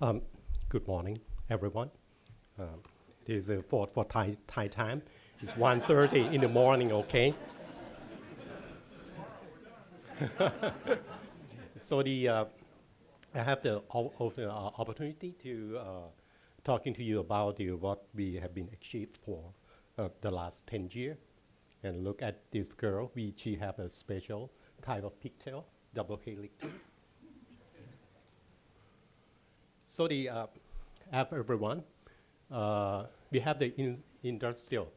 Um, good morning, everyone. Um, this is for, for Thai, Thai time. It's 1.30 in the morning, okay? so the, uh, I have the, the uh, opportunity to uh, talking to you about the, what we have been achieved for uh, the last 10 years. And look at this girl, we, she have a special type of pigtail, double helix too. So the, uh, everyone, uh, we have the in industrial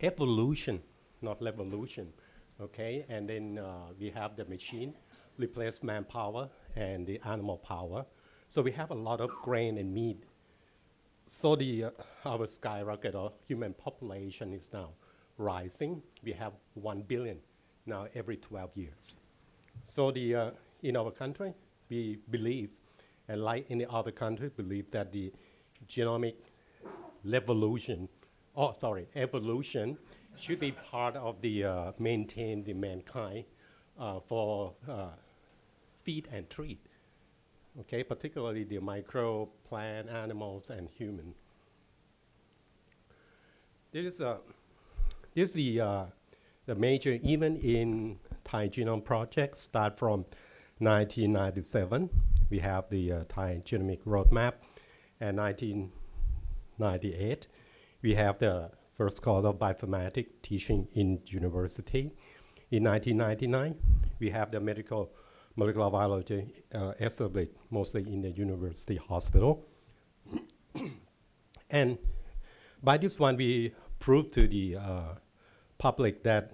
evolution, not revolution, okay? And then uh, we have the machine replace manpower and the animal power. So we have a lot of grain and meat. So the, uh, our skyrocket or human population is now rising. We have 1 billion now every 12 years. So the, uh, in our country, we believe and like any other country, believe that the genomic revolution, oh, sorry, evolution should be part of the uh, maintain the mankind uh, for uh, feed and treat. Okay, particularly the micro, plant, animals, and human. This is, uh, this is the, uh, the major event in Thai Genome Project, start from 1997 we have the uh, Thai Genomic Roadmap. And 1998, we have the first course of bioinformatics teaching in university. In 1999, we have the medical molecular biology uh, established mostly in the university hospital. and by this one, we proved to the uh, public that,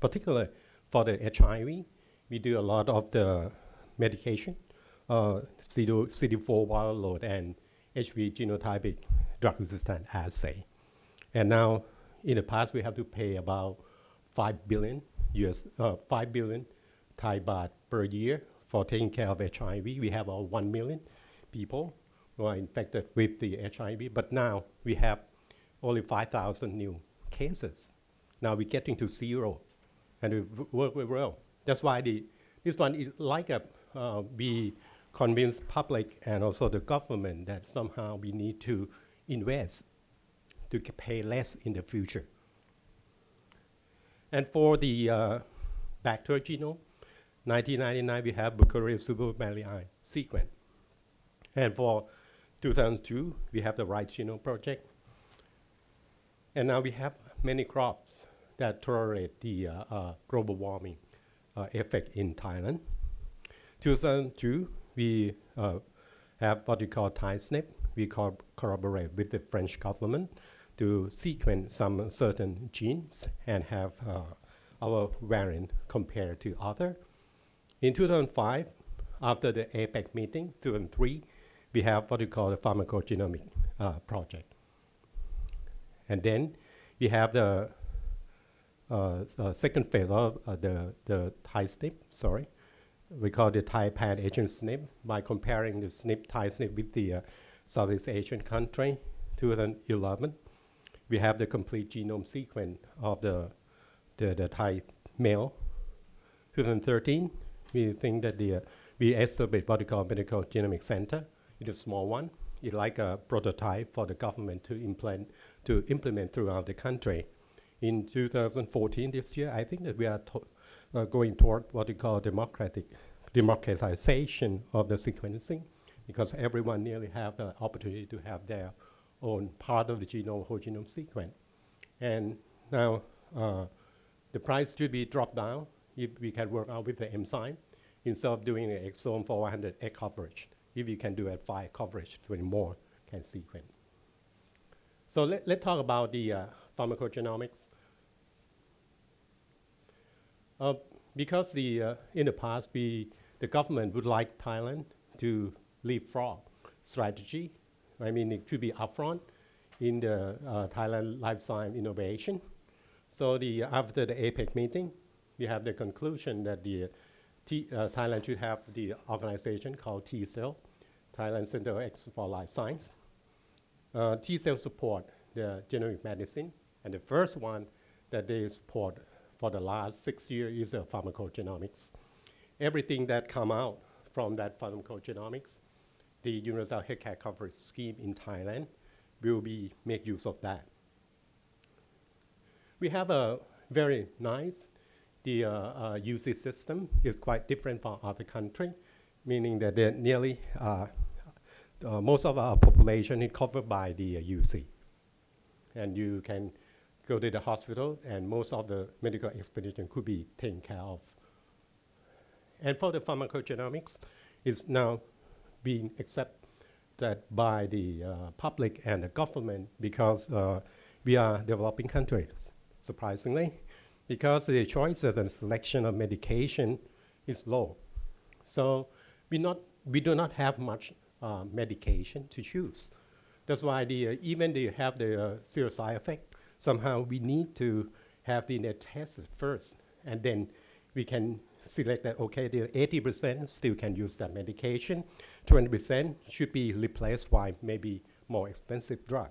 particularly for the HIV, we do a lot of the medication uh, CD4 wild load and HB genotypic drug resistant assay. And now, in the past, we have to pay about 5 billion US, uh, 5 billion Thai baht per year for taking care of HIV. We have about 1 million people who are infected with the HIV, but now we have only 5,000 new cases. Now we're getting to zero, and we work very well. That's why the, this one is like a, uh, we convince public and also the government that somehow we need to invest to pay less in the future. And for the uh, bacterial genome, 1999 we have Burkhardt supermallei sequence. And for 2002, we have the Rice Genome Project. And now we have many crops that tolerate the uh, uh, global warming uh, effect in Thailand. 2002, we uh, have what we call ThaiSNP. We co collaborate with the French government to sequence some certain genes and have uh, our variant compared to other. In 2005, after the APEC meeting, 2003, we have what we call the pharmacogenomic uh, project. And then we have the uh, uh, second phase of uh, the, the ThaiSNP, sorry, we call the Thai pan Asian SNP by comparing the SNP, Thai SNP with the uh, Southeast Asian country, 2011. We have the complete genome sequence of the, the, the Thai male. 2013, we think that the, uh, we established what we call medical genomic center. It's a small one. It's like a prototype for the government to implement, to implement throughout the country. In 2014, this year, I think that we are uh, going toward what we call democratic democratization of the sequencing, because everyone nearly have the opportunity to have their own part of the genome, whole genome sequence. And now uh, the price should be dropped down if we can work out with the enzyme instead of doing an exome for 100 X coverage. If you can do at 5 coverage, 20 more can sequence. So let, let's talk about the uh, pharmacogenomics. Uh, because the, uh, in the past, we, the government would like Thailand to leapfrog strategy. I mean, it should be upfront in the uh, Thailand life science innovation. So the, after the APEC meeting, we have the conclusion that the T, uh, Thailand should have the organization called T-Cell, Thailand Center for Life Science. Uh, T-Cell support the genomic medicine, and the first one that they support for the last six years is uh, pharmacogenomics. Everything that come out from that pharmacogenomics the universal healthcare coverage scheme in Thailand will be make use of that. We have a very nice, the uh, uh, UC system is quite different from other country, meaning that nearly, uh, uh, most of our population is covered by the uh, UC. And you can go to the hospital and most of the medical expedition could be taken care of. And for the pharmacogenomics, it's now being accepted by the uh, public and the government because uh, we are developing countries, surprisingly, because the choices and selection of medication is low. So we, not, we do not have much uh, medication to choose. That's why the, uh, even they have the uh, serious side effect, somehow we need to have the net tested first, and then we can select that, okay, the 80% still can use that medication, 20% should be replaced by maybe more expensive drug.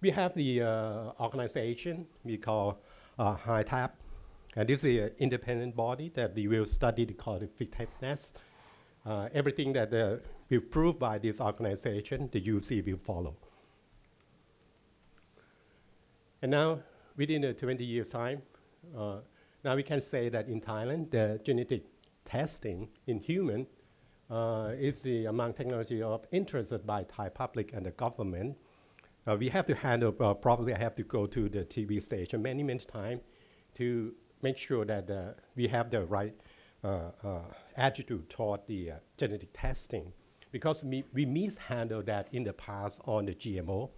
We have the uh, organization we call uh, HITAP, and this is an independent body that they will study the effectiveness. Uh, everything that uh, will proved by this organization, the UC will follow. And now, within a 20 years time, uh, now we can say that in Thailand, the genetic testing in human uh, is the among technology of interest by Thai public and the government. Uh, we have to handle, uh, probably I have to go to the TV station many, many times to make sure that uh, we have the right uh, attitude toward the genetic testing. Because we, we mishandled that in the past on the GMO,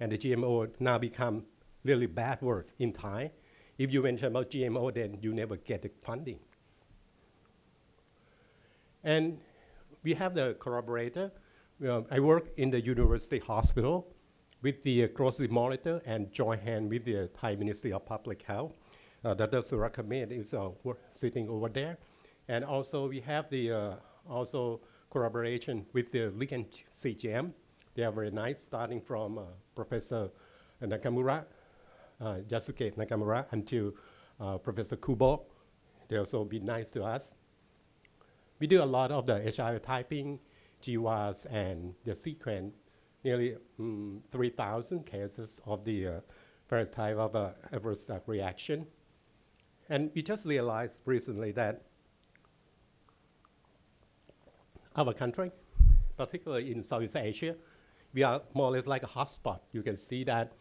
and the GMO now become really bad word in Thai. If you mention about GMO, then you never get the funding. And we have the collaborator. I work in the university hospital with the uh, monitor and join hand with the Thai Ministry of Public Health. Uh, Dr. Surakamid is uh, sitting over there. And also we have the uh, also collaboration with the Riken CGM. They are very nice, starting from uh, Professor Nakamura uh, Yasuke Nakamura until uh, Professor Kubo. They also be nice to us. We do a lot of the HIV typing, GWAS, and the sequence, nearly um, 3,000 cases of the uh, various type of uh, adverse uh, reaction. And we just realized recently that our country, particularly in Southeast Asia, we are more or less like a hotspot. You can see that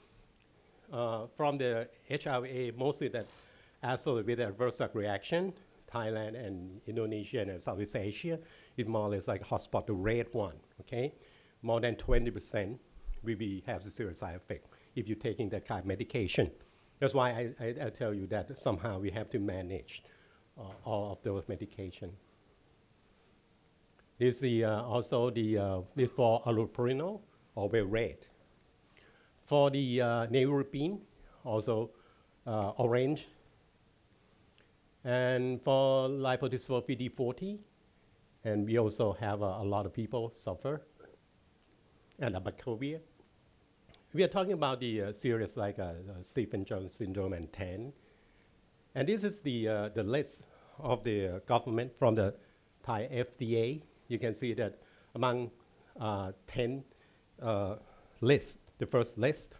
uh, from the HIV, mostly that associated with adverse reaction, Thailand and Indonesia and Southeast Asia, is more or less like hotspot, the red one, okay? More than 20% will be, have the serious side effect if you're taking that kind of medication. That's why I, I, I tell you that somehow we have to manage uh, all of those medication. This is uh, also the, uh, this for allopurinol or red. For the uh, also uh, orange. And for lipodystrophy D40, and we also have uh, a lot of people suffer, and abacavir. We are talking about the uh, serious like uh, Stevens-Jones syndrome and 10. And this is the, uh, the list of the government from the Thai FDA. You can see that among uh, 10 uh, lists, the first list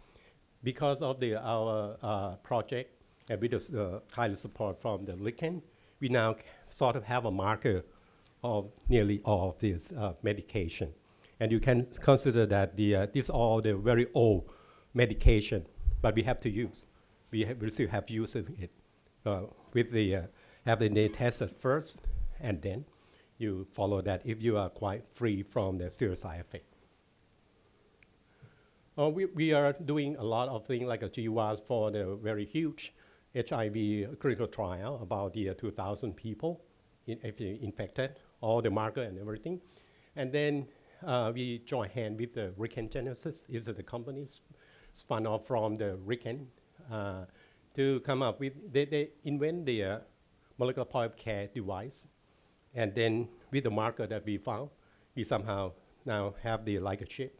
because of the, our uh, project and with the uh, kind of support from the Riken, we now sort of have a marker of nearly all of this uh, medication. And you can consider that the, uh, these are all the very old medication, but we have to use. We, we still have using it with the, uh, have the tested first, and then you follow that if you are quite free from the serious side effect. Uh, we, we are doing a lot of things like a GWAS for the very huge HIV clinical trial, about the uh, 2,000 people in, infected, all the marker and everything. And then uh, we join hand with the Riken Genesis, is the company spun off from the Riken uh, to come up with, they, they invent the uh, molecular point of care device. And then with the marker that we found, we somehow now have the like a chip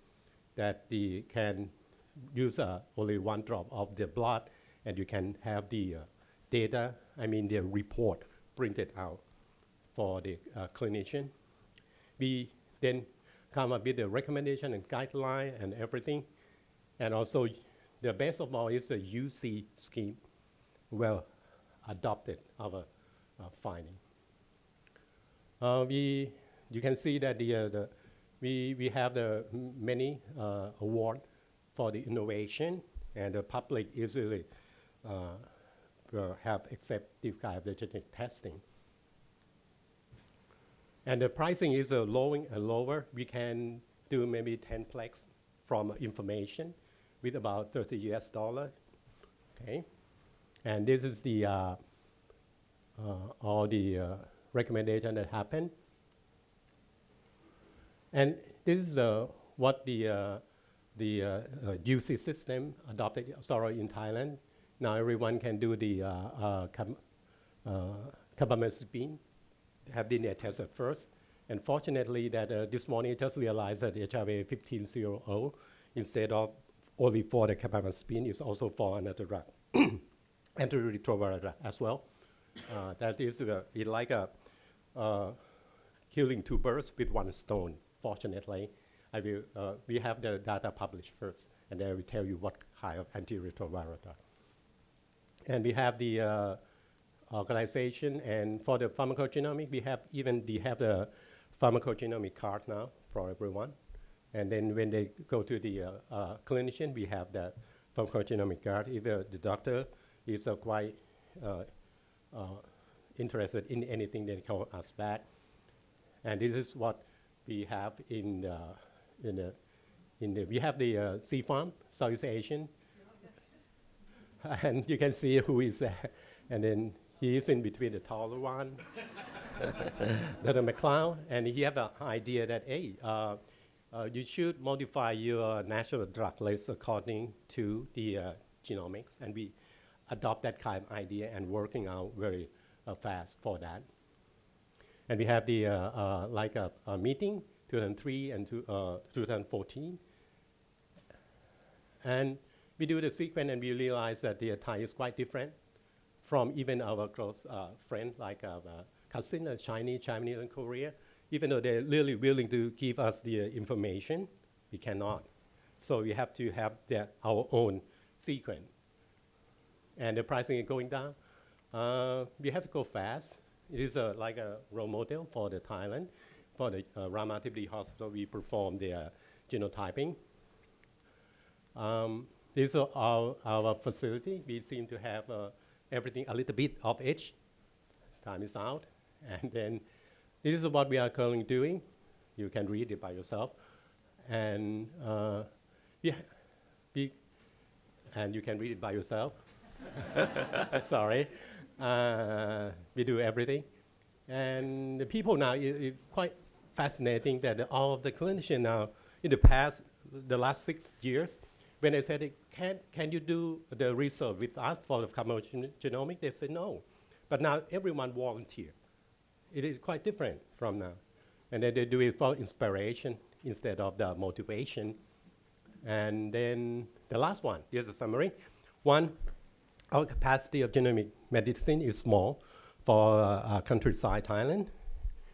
that the can use uh, only one drop of the blood and you can have the uh, data, I mean the report printed out for the uh, clinician. we then come up with the recommendation and guideline and everything. And also, the best of all is the UC scheme well adopted our finding. Uh, we, you can see that the, uh, the we, we have the many uh, award for the innovation, and the public usually uh, will have accept this kind of the genetic testing. And the pricing is uh, lowering and lower. We can do maybe 10 plex from information with about 30 US dollar. Okay, and this is the uh, uh, all the uh, recommendation that happened. And this is uh, what the uh, the uh, uh, system adopted sorry in Thailand. Now everyone can do the uh, uh, uh, have DNA tested first. And fortunately, that uh, this morning I just realized that HIV 1500 instead of only for the carbamazepine is also for another drug, antiretroviral drug as well. That is like a killing two birds with one stone. Fortunately, I will, uh, we have the data published first, and then will tell you what kind of antiretroviral drug. And we have the uh, organization, and for the pharmacogenomic, we have even we have the pharmacogenomic card now for everyone. And then when they go to the uh, uh, clinician, we have the pharmacogenomic card. If uh, the doctor is quite uh, uh, interested in anything, they call us back. And this is what we have in the, in the, in the we have the uh, CFARM, Southeast Asian. and you can see who is there. And then he is in between the taller one, Dr. McLeod, and he have an idea that, hey, uh, uh, you should modify your natural drug list according to the uh, genomics, and we adopt that kind of idea and working out very uh, fast for that. And we have the, uh, uh, like a, a meeting, 2003 and two, uh, 2014. And we do the sequence and we realize that the Thai is quite different from even our close uh, friend like our uh, cousin, uh, Chinese, Chinese and Korea. Even though they're really willing to give us the uh, information, we cannot. So we have to have their, our own sequence. And the pricing is going down. We have to go fast. It is a, like a role model for the Thailand. For the uh, Ramatipri Hospital, we perform the uh, genotyping. Um, this is our, our facility. We seem to have uh, everything a little bit of each. Time is out. And then this is what we are currently doing. You can read it by yourself. And uh, yeah, and you can read it by yourself. Sorry. Uh, we do everything. And the people now, it, quite fascinating that all of the clinicians now, in the past, the last six years, when they said, can, can you do the research with us for the commercial genomic? They said no. But now everyone volunteer. It is quite different from now. And then they do it for inspiration instead of the motivation. And then the last one, here's a summary. One, our capacity of genomic medicine is small for uh, countryside Thailand.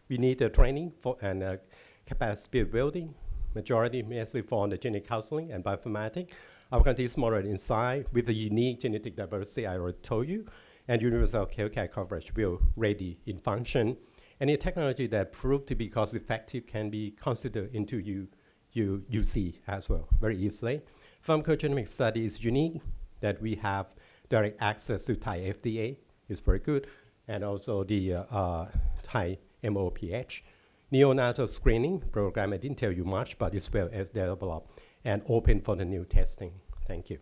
We need a training for and uh, capacity building. Majority mostly for the genetic counseling and bioinformatics. Our country is smaller in size with the unique genetic diversity I already told you, and universal healthcare coverage will ready in function. Any technology that proved to be cost effective can be considered into you, you, UC as well, very easily. Pharmacogenomic study is unique that we have direct access to Thai FDA is very good, and also the uh, Thai MOPH. Neonatal screening program, I didn't tell you much, but it's well developed and open for the new testing. Thank you.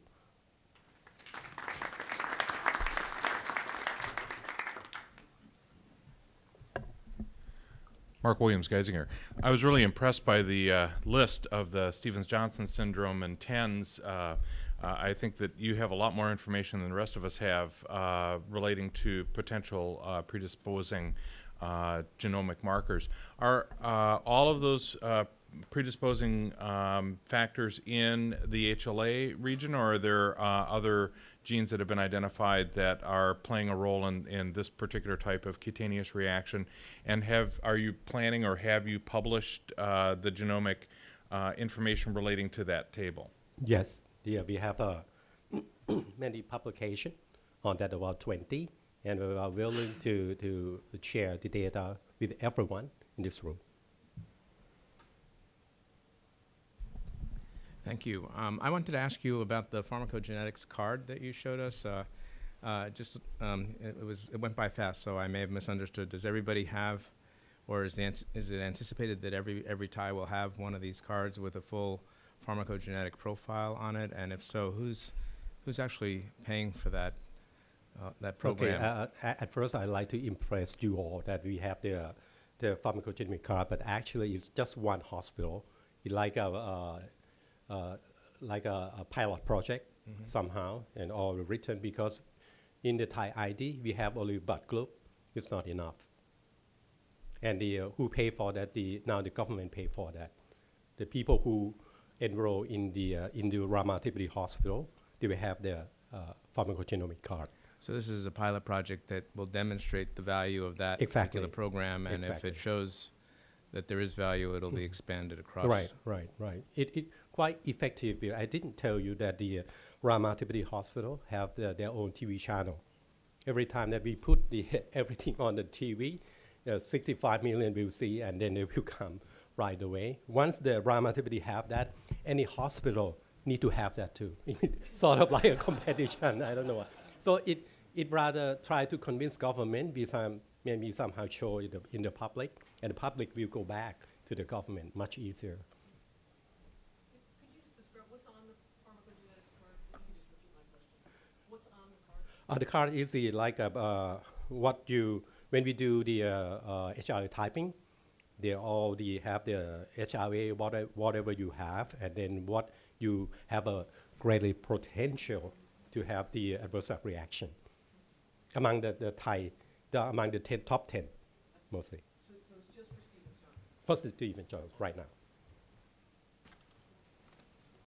Mark Williams, Geisinger. I was really impressed by the uh, list of the Stevens-Johnson syndrome and TENS. Uh, uh, I think that you have a lot more information than the rest of us have uh, relating to potential uh, predisposing uh, genomic markers. Are uh, all of those uh, predisposing um, factors in the HLA region, or are there other genes that have been identified that are playing a role in, in this particular type of cutaneous reaction? And have are you planning or have you published the genomic information relating to that table? Yes, yeah, we have uh, many publication on that, about 20, and we are willing to, to share the data with everyone in this room. Thank you. Um, I wanted to ask you about the pharmacogenetics card that you showed us. Uh, uh, just um, it, it was it went by fast, so I may have misunderstood. Does everybody have, or is is it anticipated that every every Thai will have one of these cards with a full pharmacogenetic profile on it? And if so, who's who's actually paying for that uh, that program? Okay, uh, at first I'd like to impress you all that we have the, the pharmacogenomic card, but actually it's just one hospital. It's like a, uh, uh, like a, a pilot project somehow, and all written because in the Thai ID we have only blood group. It's not enough. And the uh, who pay for that? The now the government pay for that. The people who enroll in the uh, in the Ramatipuri Hospital, they will have their uh, pharmacogenomic card. So this is a pilot project that will demonstrate the value of that Exactly. particular program, and if it shows that there is value, it'll be expanded across. Right, right, right. It, it quite effective. I didn't tell you that the uh, Ramatipuri Hospital have the, their own TV channel. Every time that we put the everything on the TV, uh, 65 million will see, and then they will come right away. Once the Ramatipuri have that, any hospital need to have that too. sort of like a competition. I don't know. What. So it it rather try to convince government, be some, maybe somehow show in the, in the public, and the public will go back to the government much easier. Uh, the card is the, like uh, uh, what you when we do the uh, uh, HRA typing, they all the have the HRA whatever, whatever you have, and then what you have a greatly potential to have the adverse reaction among the, the Thai, the, among the 10, top 10 mostly. So, so it's just for Stevens Johnson? First Stephen Jones right now.